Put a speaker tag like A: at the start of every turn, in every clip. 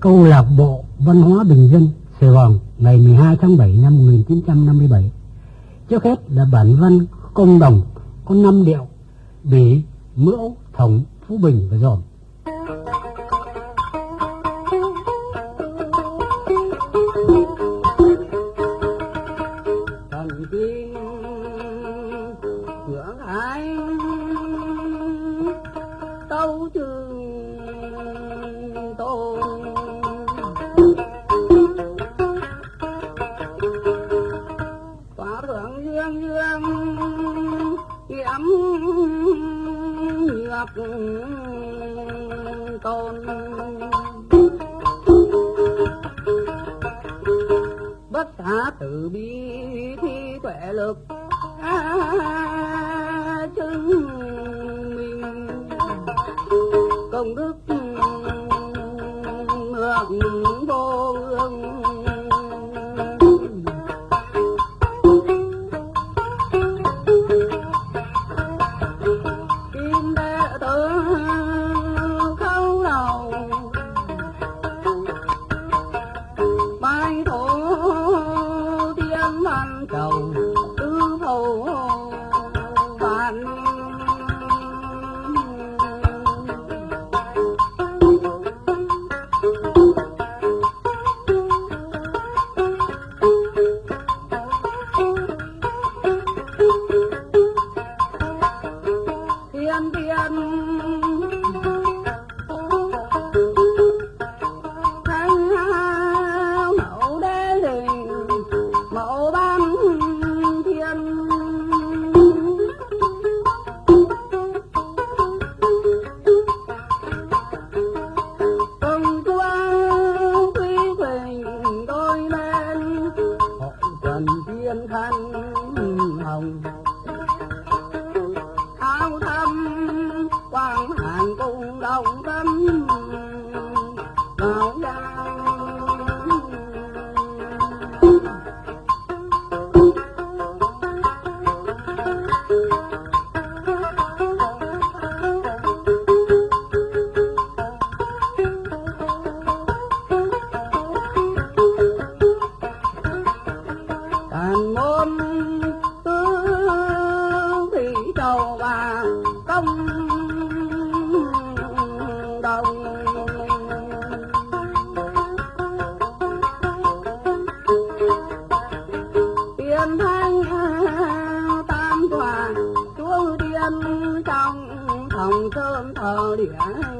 A: câu lạc bộ văn hóa bình dân Sài Gòn ngày 12 tháng 7 năm 1957. Trước hết là bản văn công đồng có năm điệu bỉ, mẫu, thống, phú bình và dòm. Nhược tôn. Bất khả từ bi thi tuệ lực chứng minh. Công đức tiên thanh tam tòa chúa tiên trong phòng sơn thờ điện.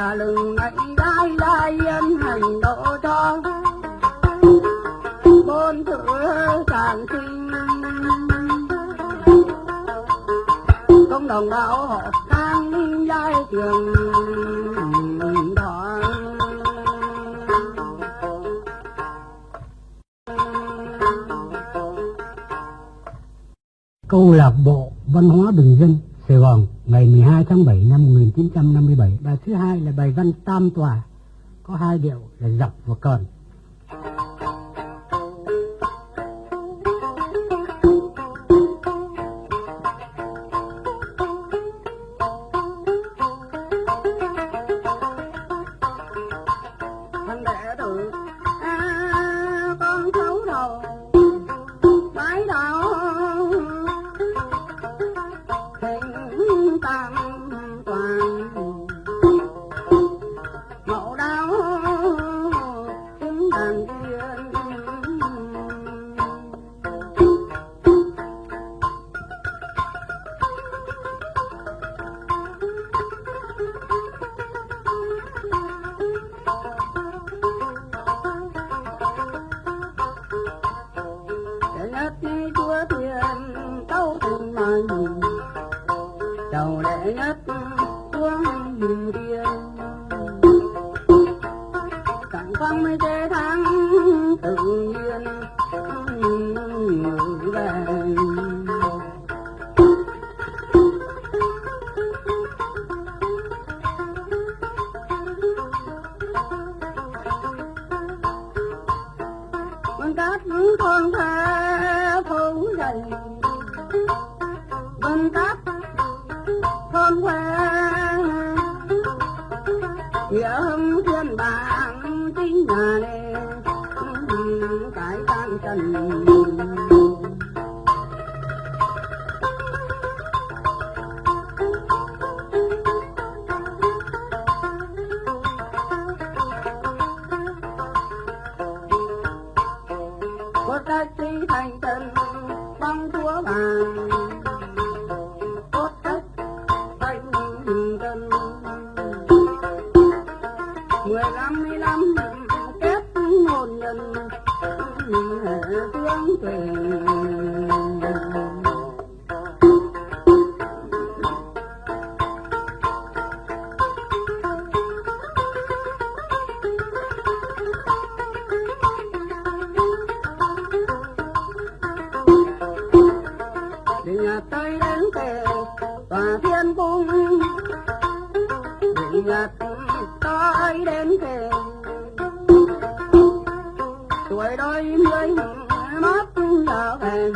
A: đã lừng ngày đai đai yên hành độ cho. Bốn chữ tràn sinh. Công đồng đạo họ đang giai trường đỏ
B: câu lạc bộ văn hóa bình dân sài gòn ngày 12 tháng 7 năm 1957. Bài thứ hai là bài văn Tam Tòa, có hai điệu là dọc và còn.
A: tòa thiên cung bị nhật tối đến kề tuổi đôi mươi mất là về.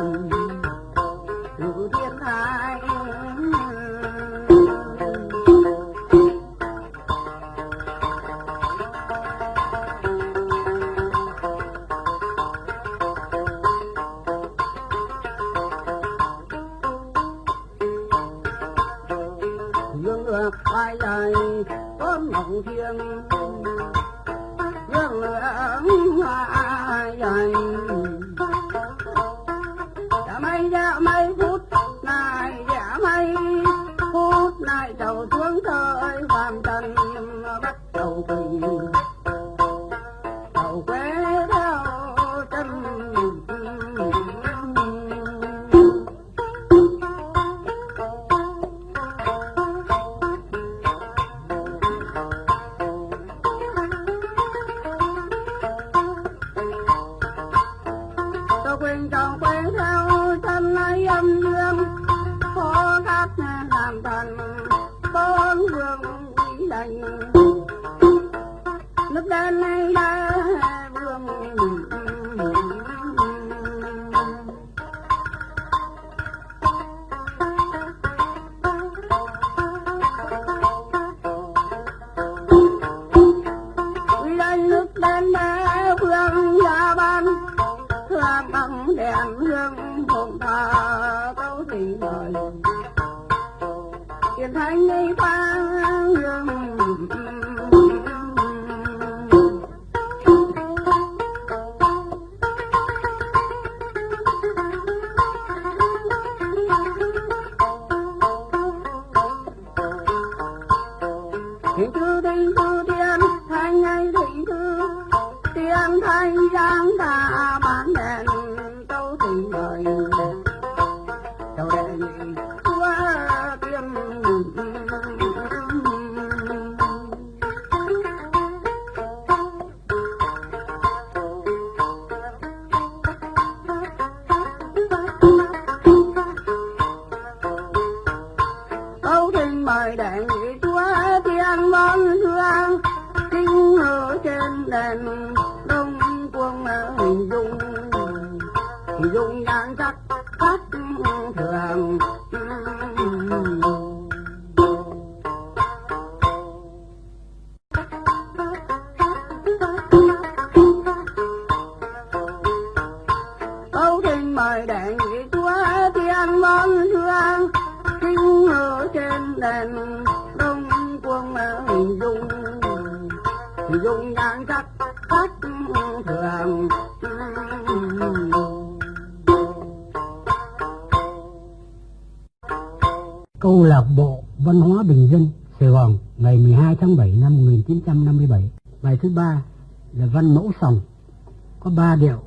A: Có ba điệu mẫu,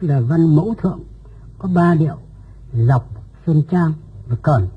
A: tức là văn mẫu thượng có ba điệu dọc xuân trang và cẩn.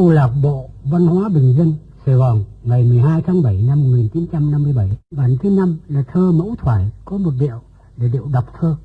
B: câu lạc bộ văn hóa bình dân, Sài Gòn, ngày 12 tháng 7 năm 1957. Bản thứ năm là thơ mẫu thoại có một điệu để điệu đọc thơ.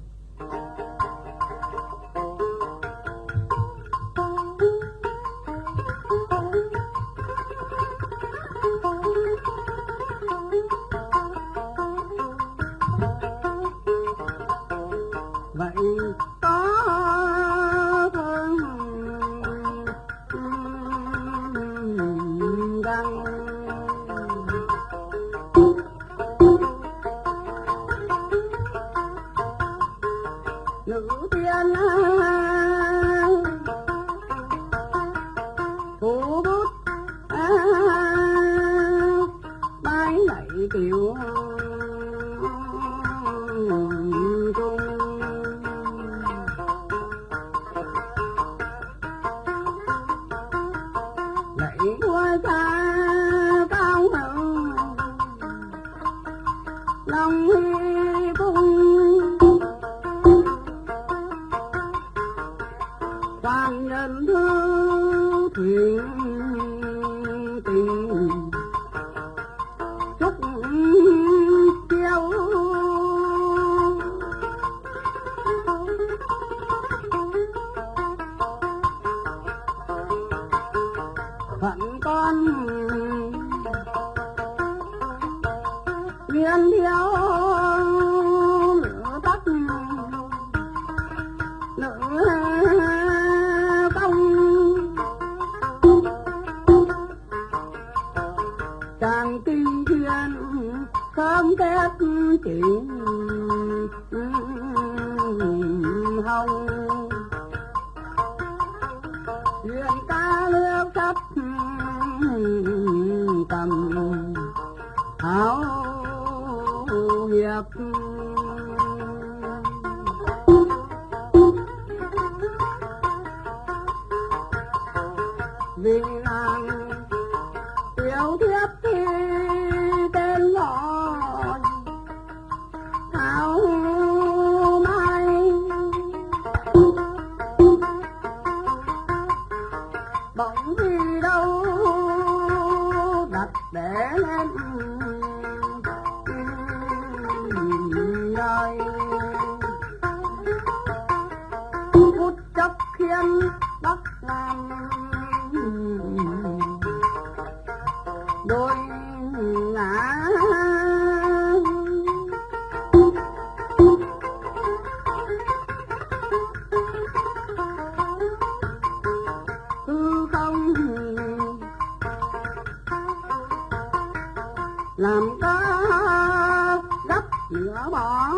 A: làm cá gấp lửa bỏ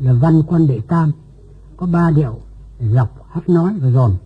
B: là văn quan đệ tam có ba điệu dọc hát nói và dồn.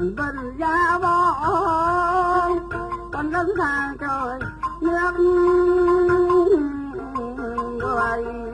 A: đường binh giá bó con đứng xa trời nước quay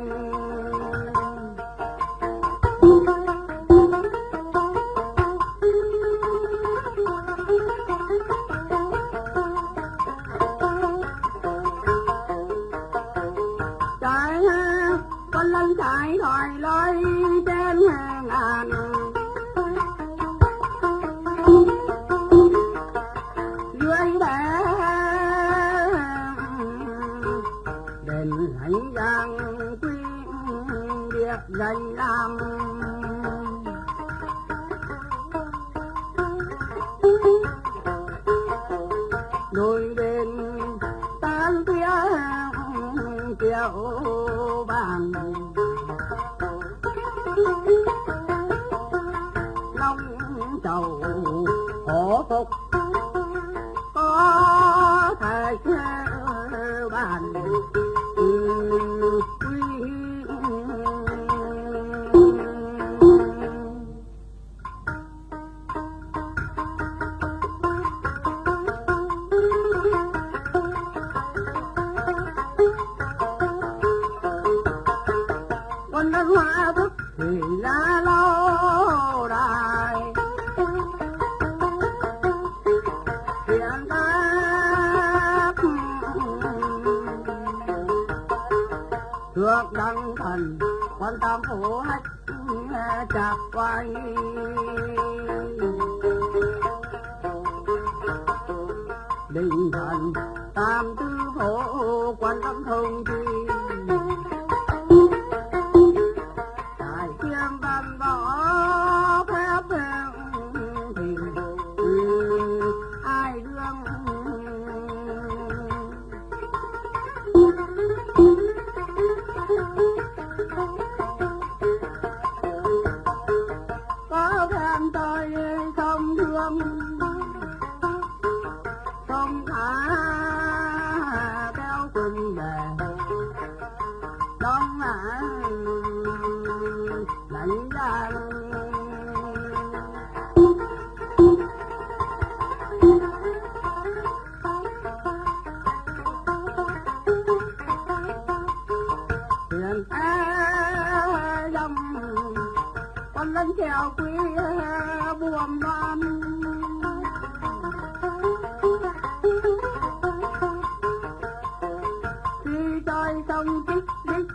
A: sông tích tích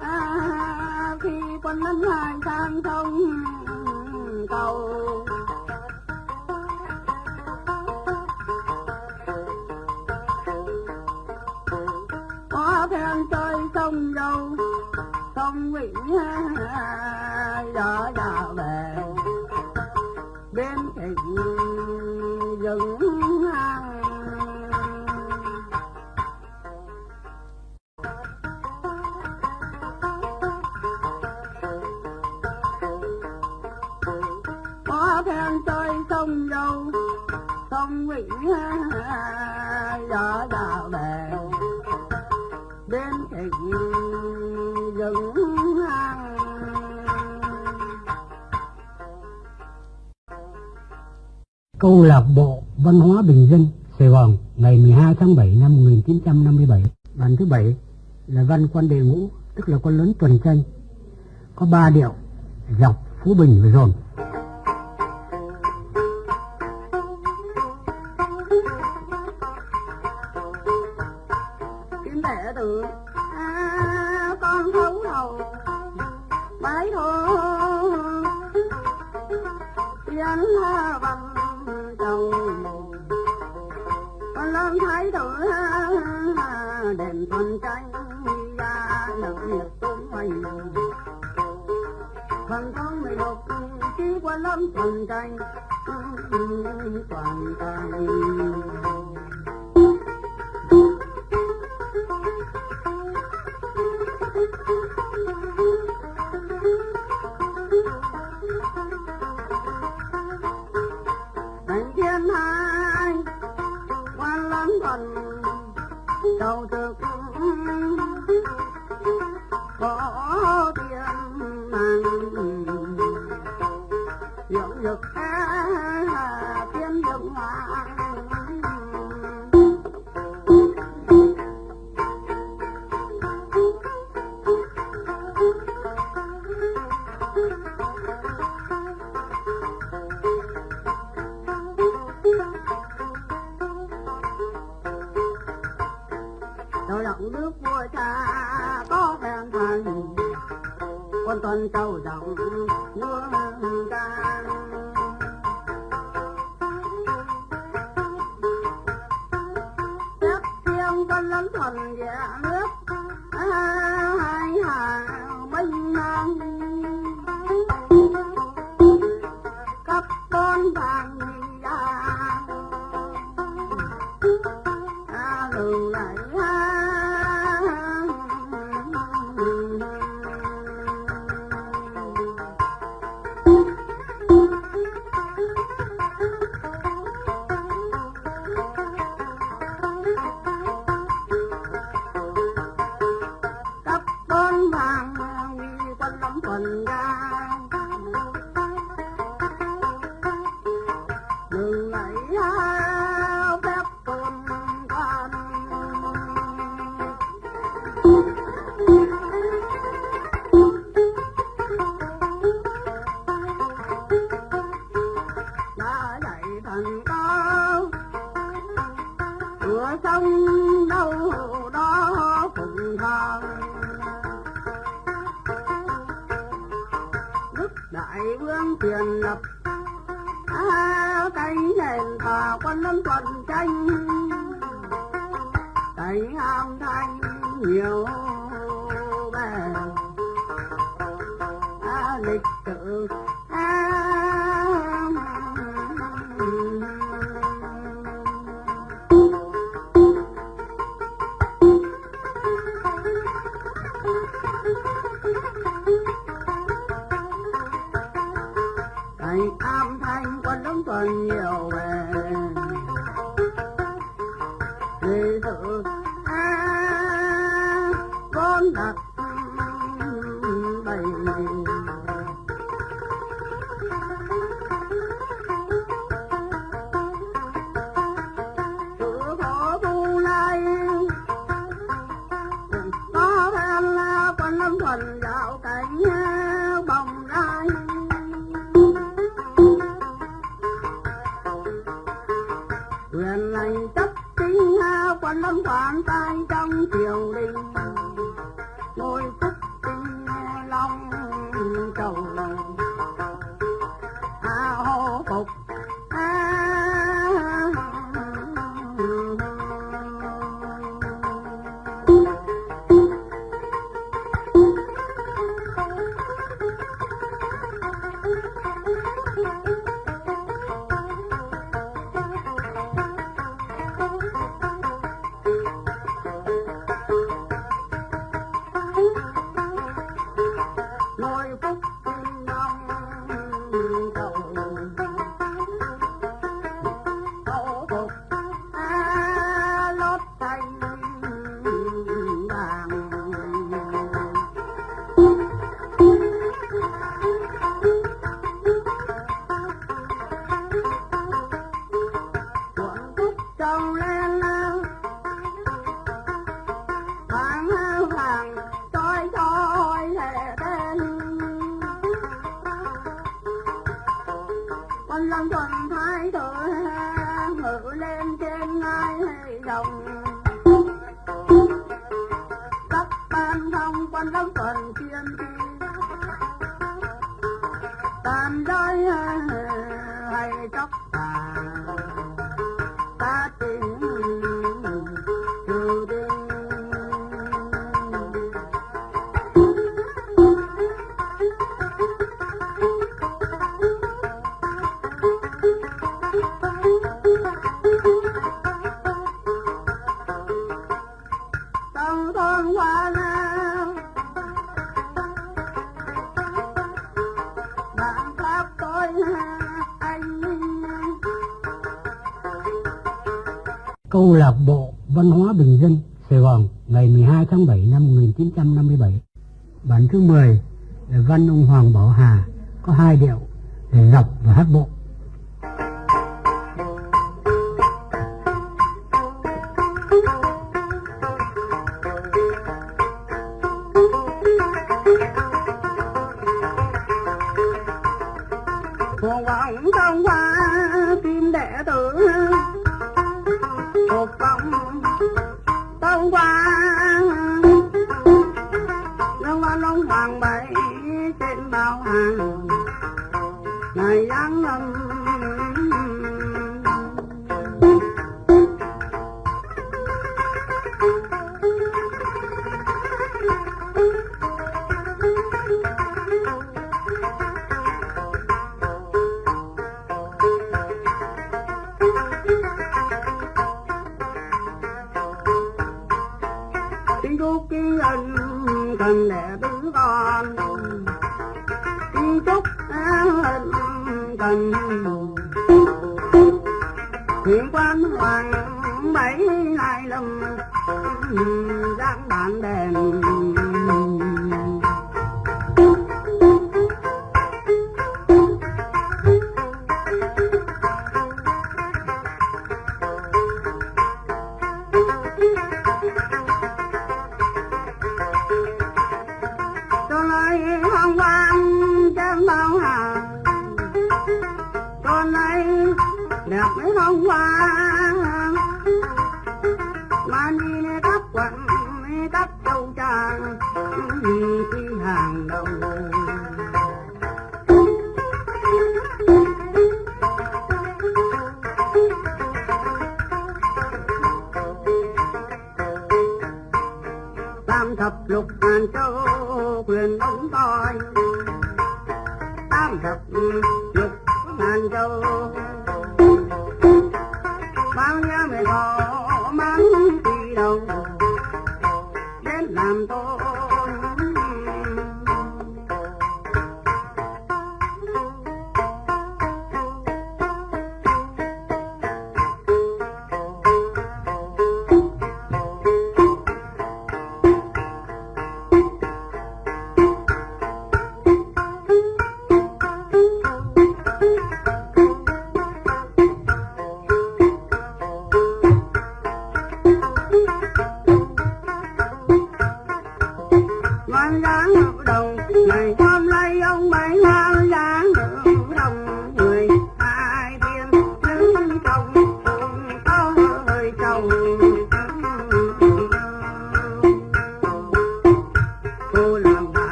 A: à, khi quân đánh hải sang thông cầu. Có thèm chơi sông dầu sông quỷ đỏ đỏ
B: câu lạc bộ văn hóa bình dân Sài Gòn ngày 12 tháng 7 năm 1957. Bản thứ bảy là văn quan đề ngũ, tức là con lớn tuần tranh. Có ba điệu, dọc, phú bình và
A: rồn Vâng, bằng tháng mười một chỉ qua lắm tuần tranh. Toàn thành Đầu tư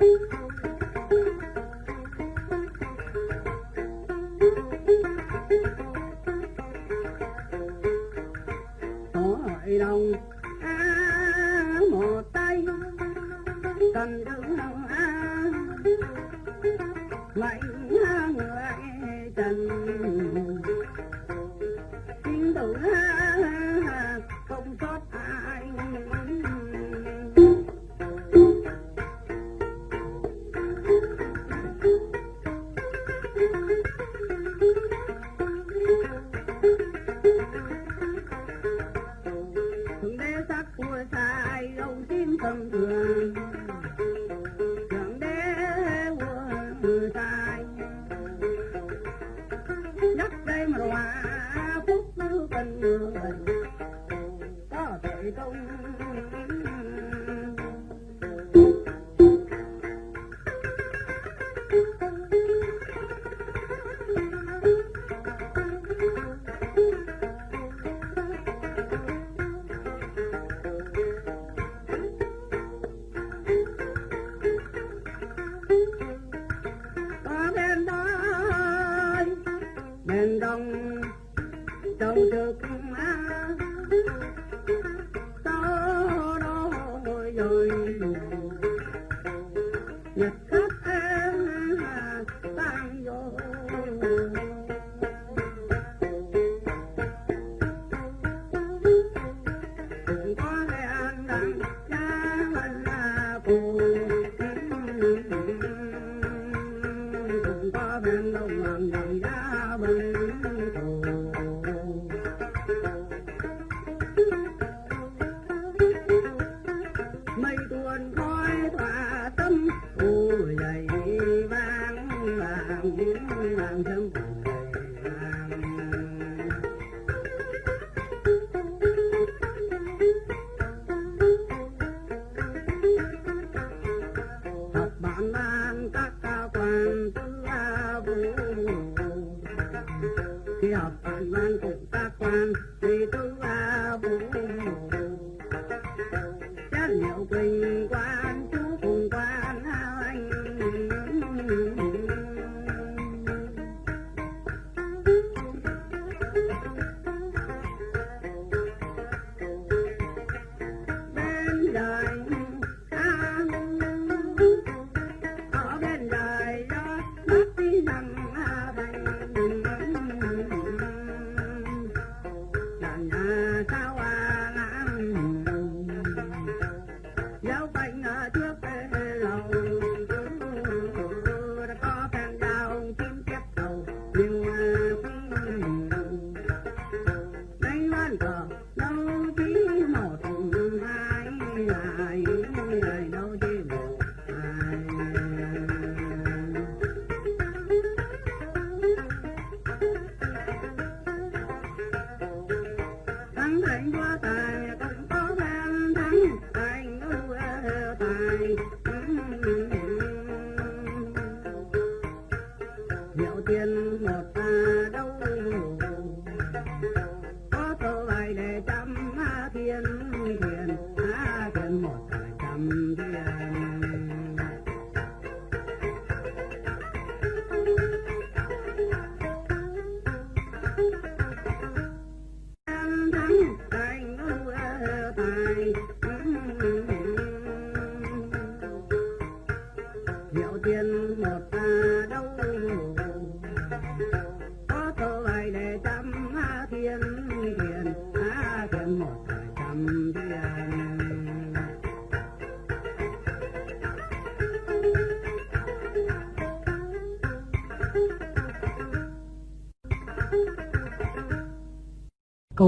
A: Beep.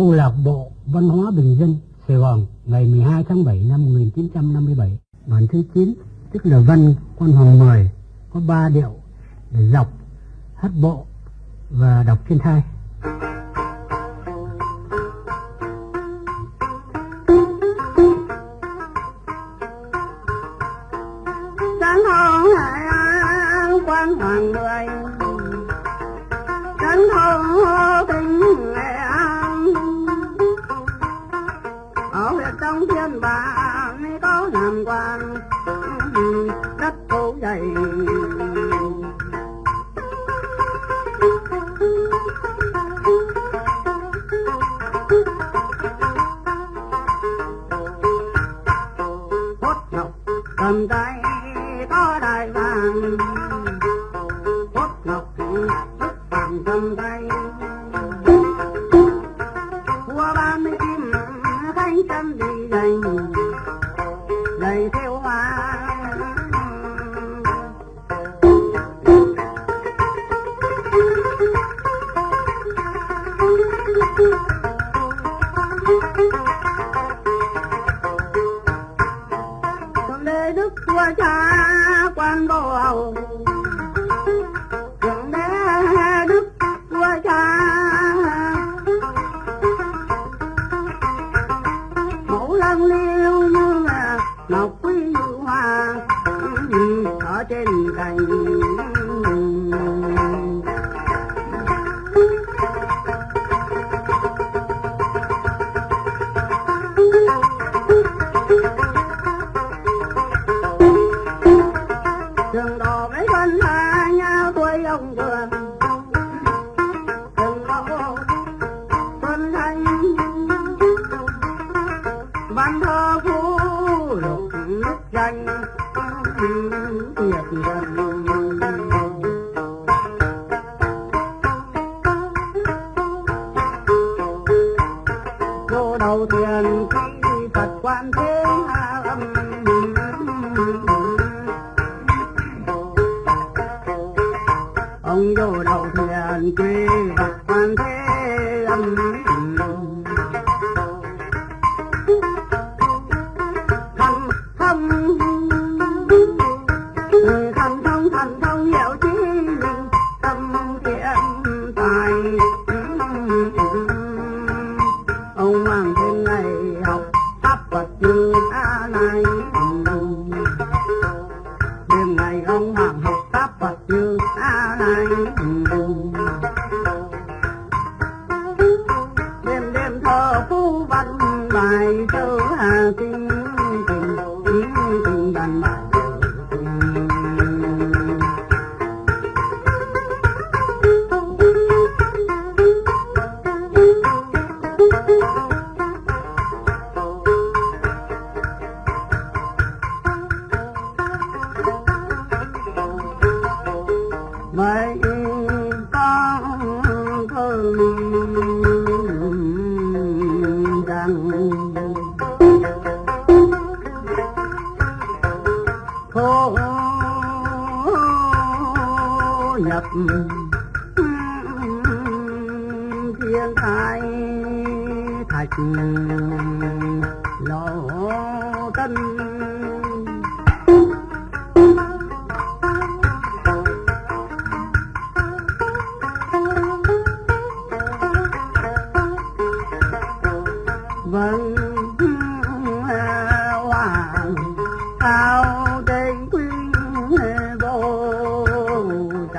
B: câu lạc bộ văn hóa bình dân Sài Gòn, ngày 12 tháng 7 năm 1957 bản thứ 9 tức là văn quan hồng mười, có ba điệu để dọc, hát bộ và đọc trên thai.
A: cha quan đồ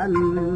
A: الم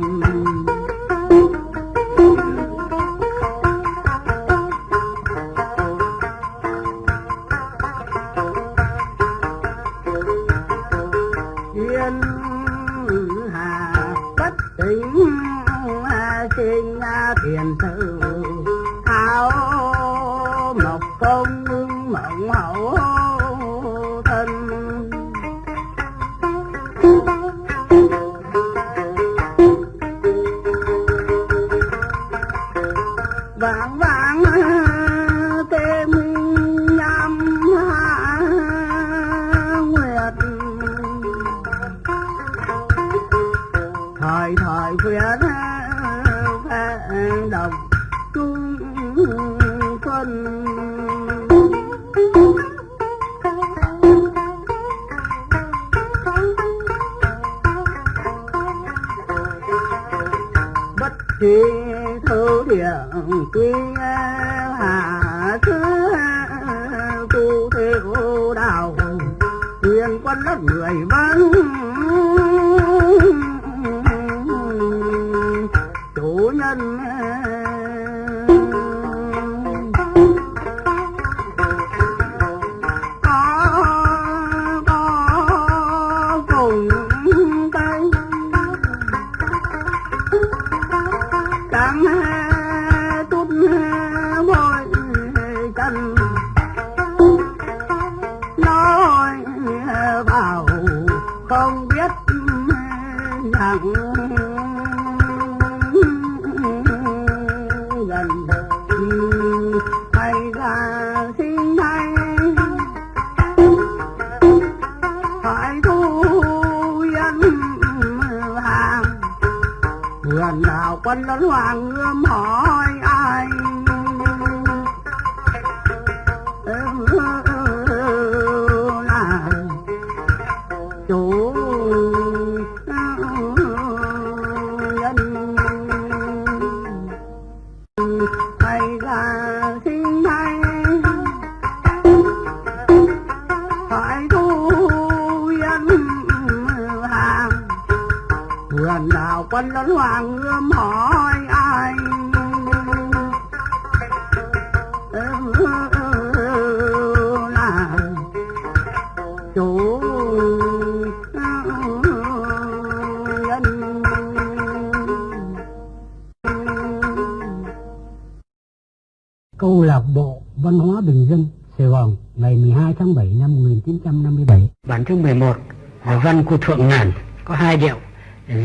B: câu lạc bộ văn hóa bình dân, Sài Gòn, ngày 12 tháng 7 năm 1957. Bản chương 11 là văn của Thượng Ngàn, có hai điệu,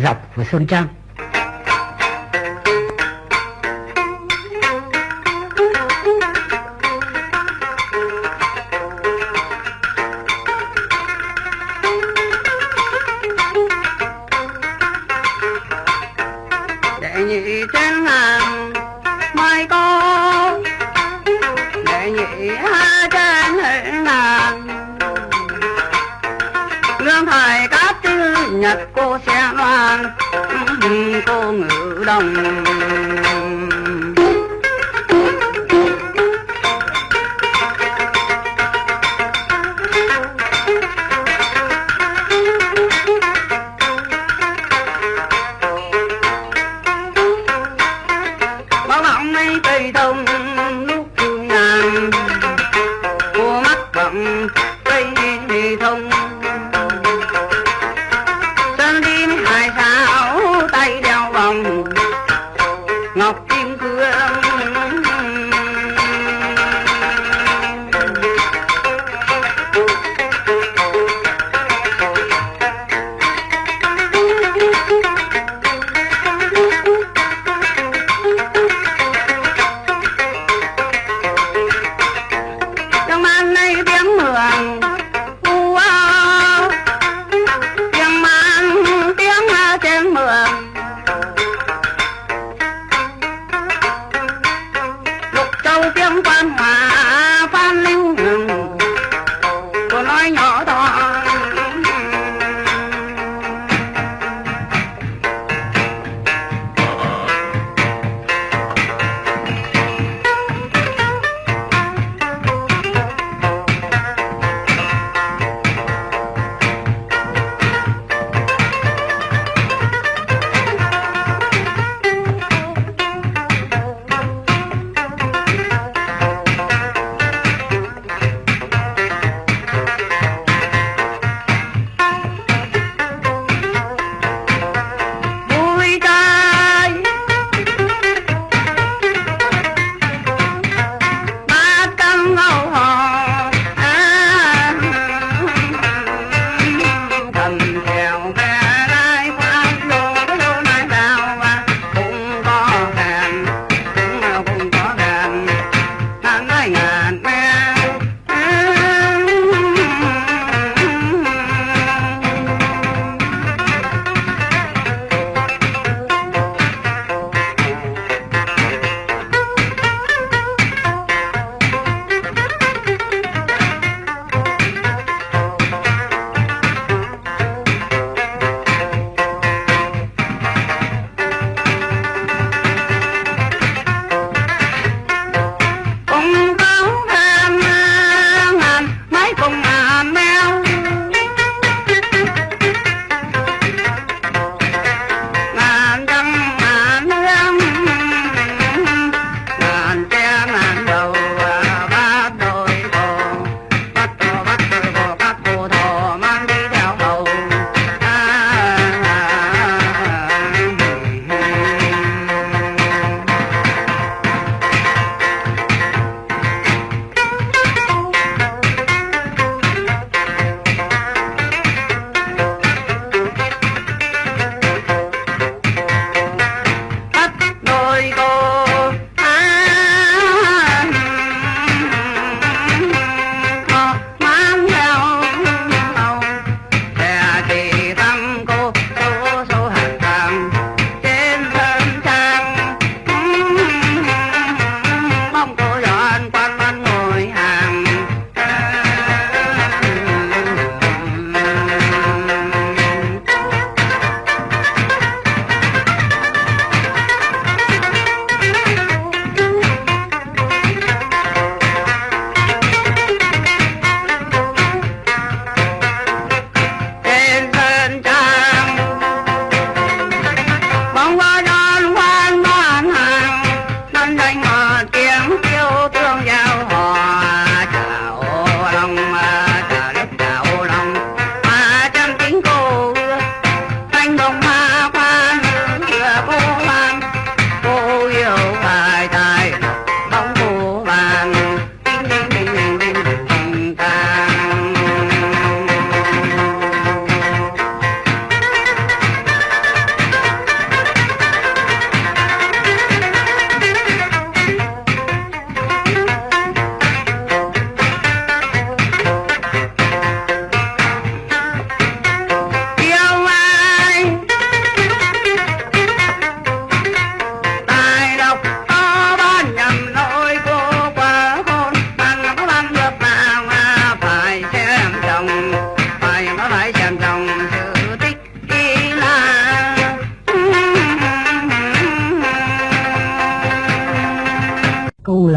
B: dọc
A: của Sơn Trang.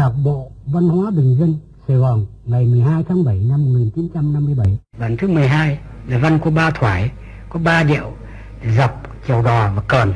B: Lạc bộ Văn hóa Bình Dân, Sài Gòn ngày 12 tháng 7 năm 1957. Bản thứ 12 là văn của ba thoải, có ba điệu dọc, chèo đò và cờn.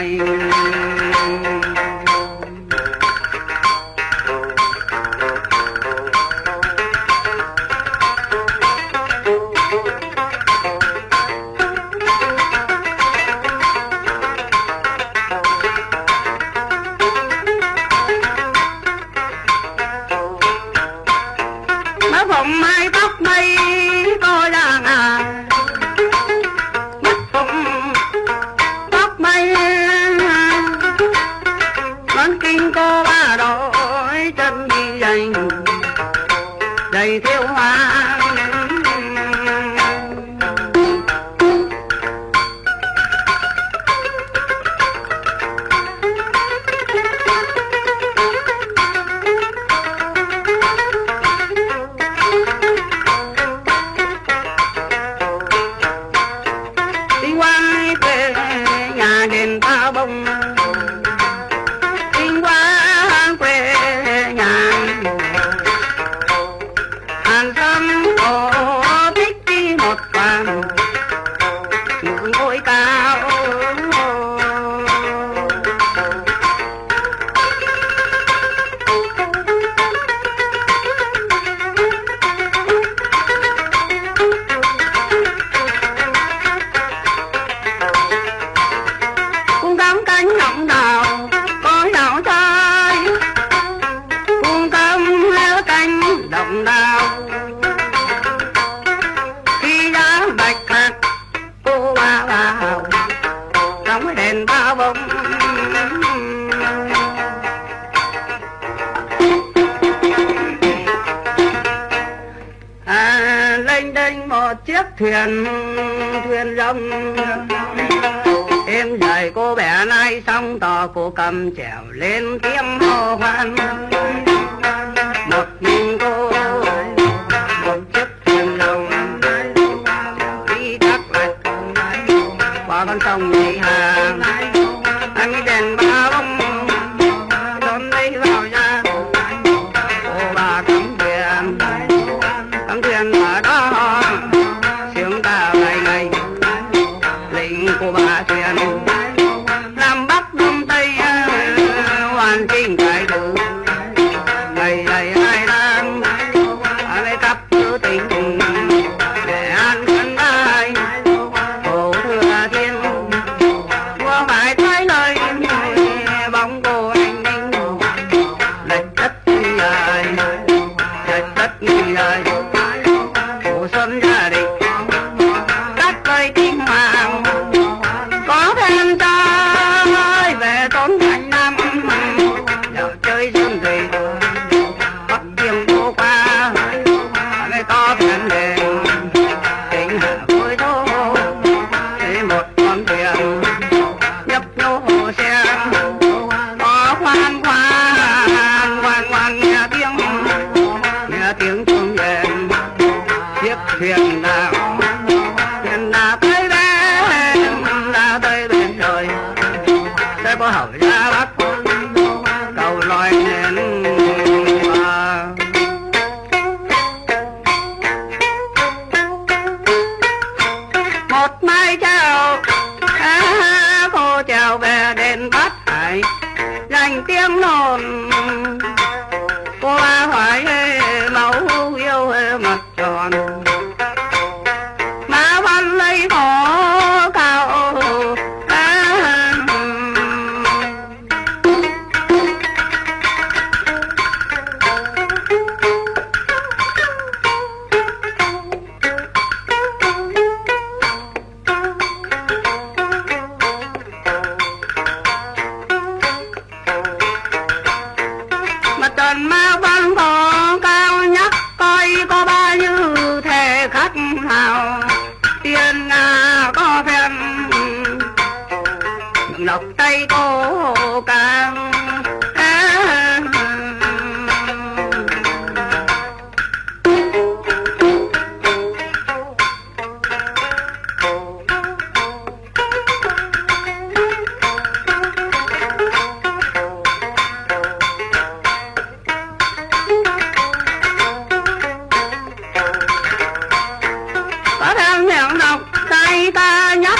A: time Thầy cô bé nay xong tò cô cầm trèo lên tiếng hô hoan.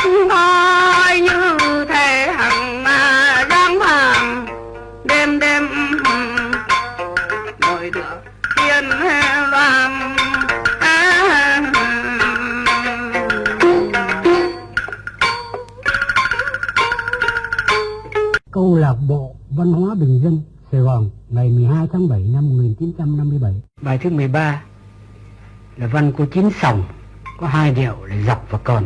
C: coi như thể hằng mà giang hoàng đêm đêm ngồi được tiên loan
A: câu lạc bộ văn hóa bình dân Sài Gòn ngày 12 tháng 7 năm 1957 bài thứ 13 là văn của chín sòng có hai điệu là dọc và còn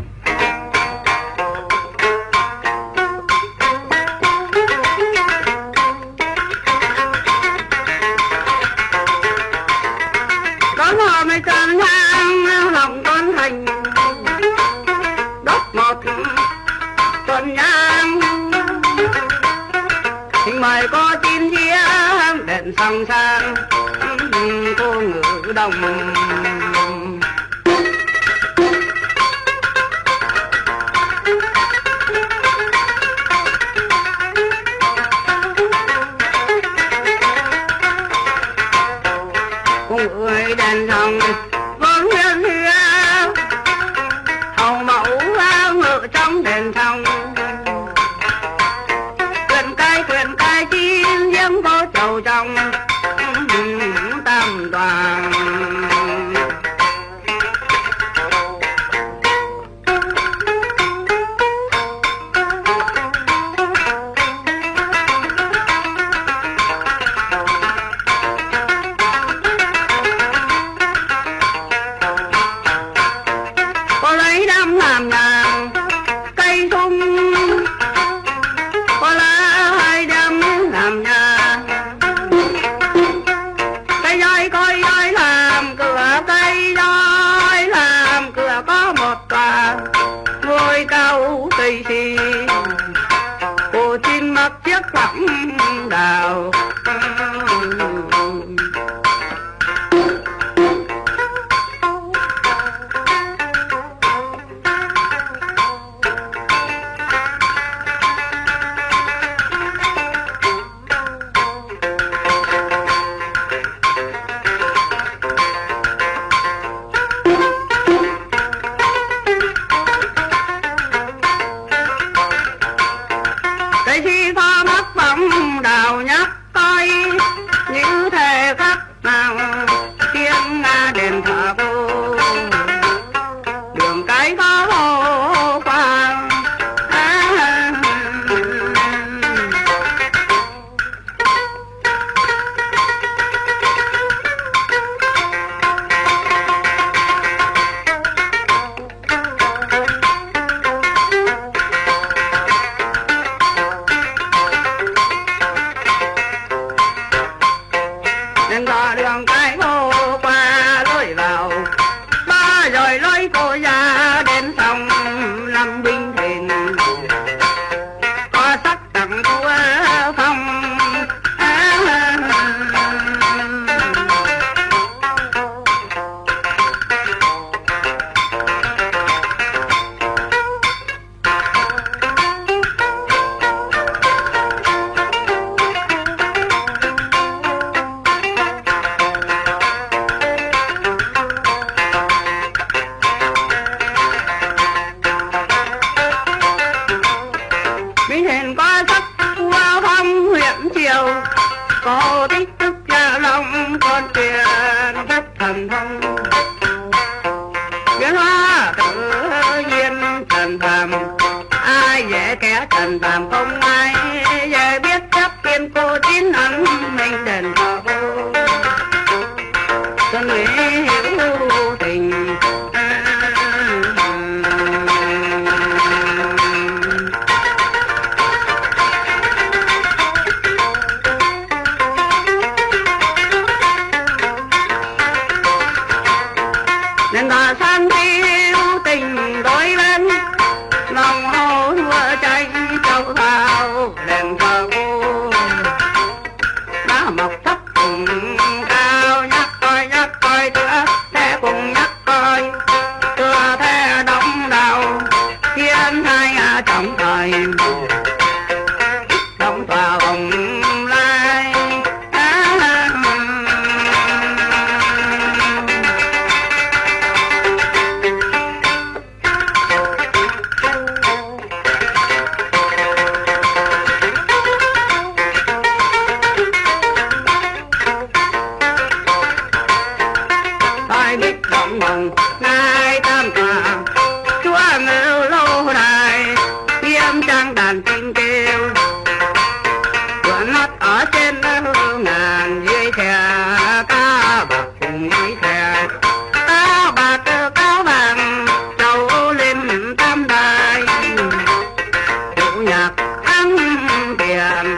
C: biển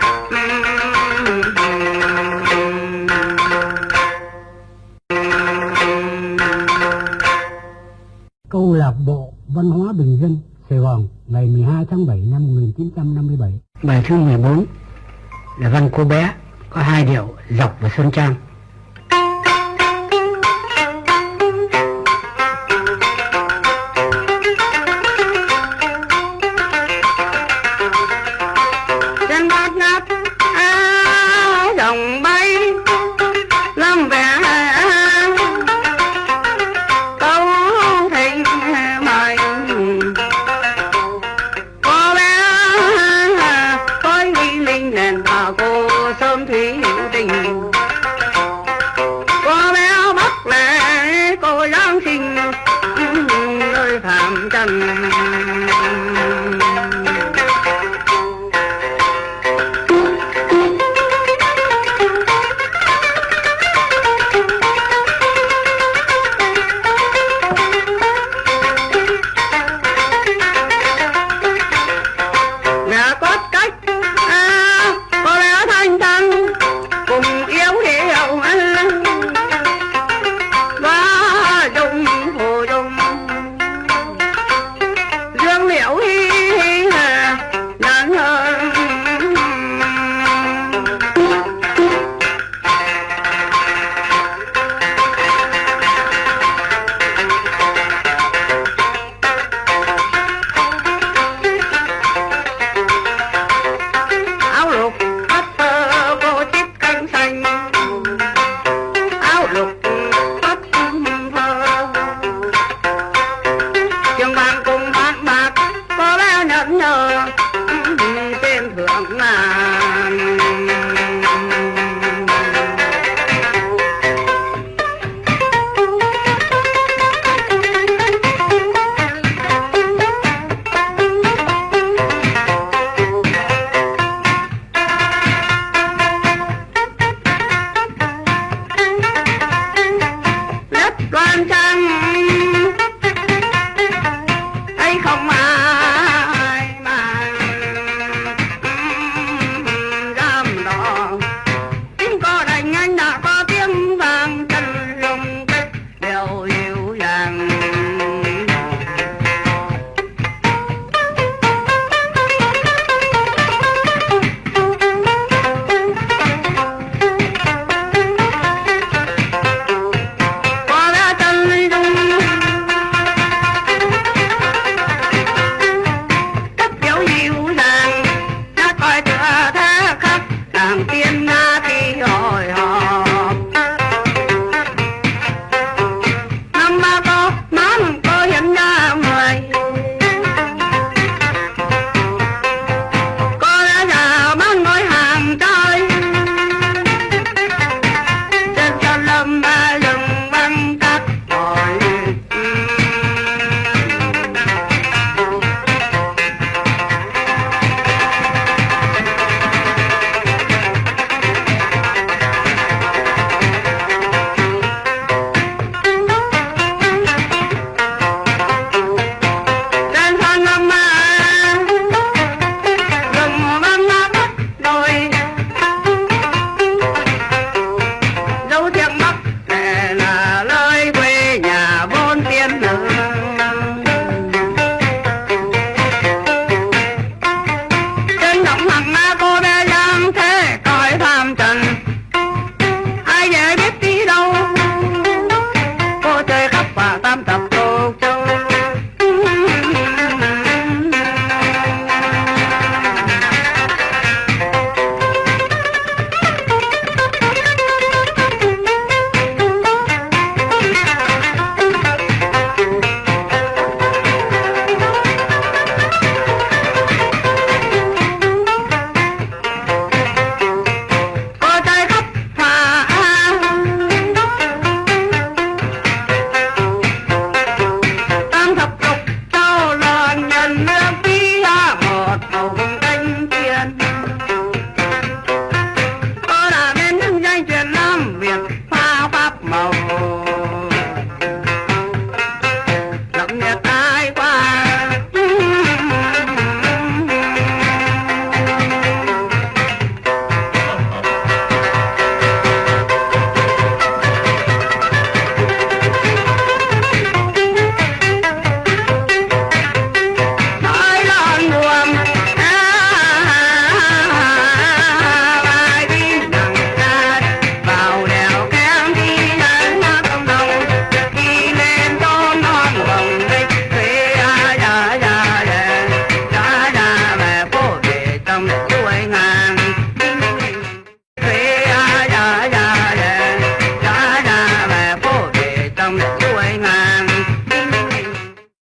A: câu lạc bộ văn hóa bình dân Sài Gòn ngày 12 tháng 7 năm 1957 bài thứ 14 là văn cô bé có hai điệu dọc và xuân trang.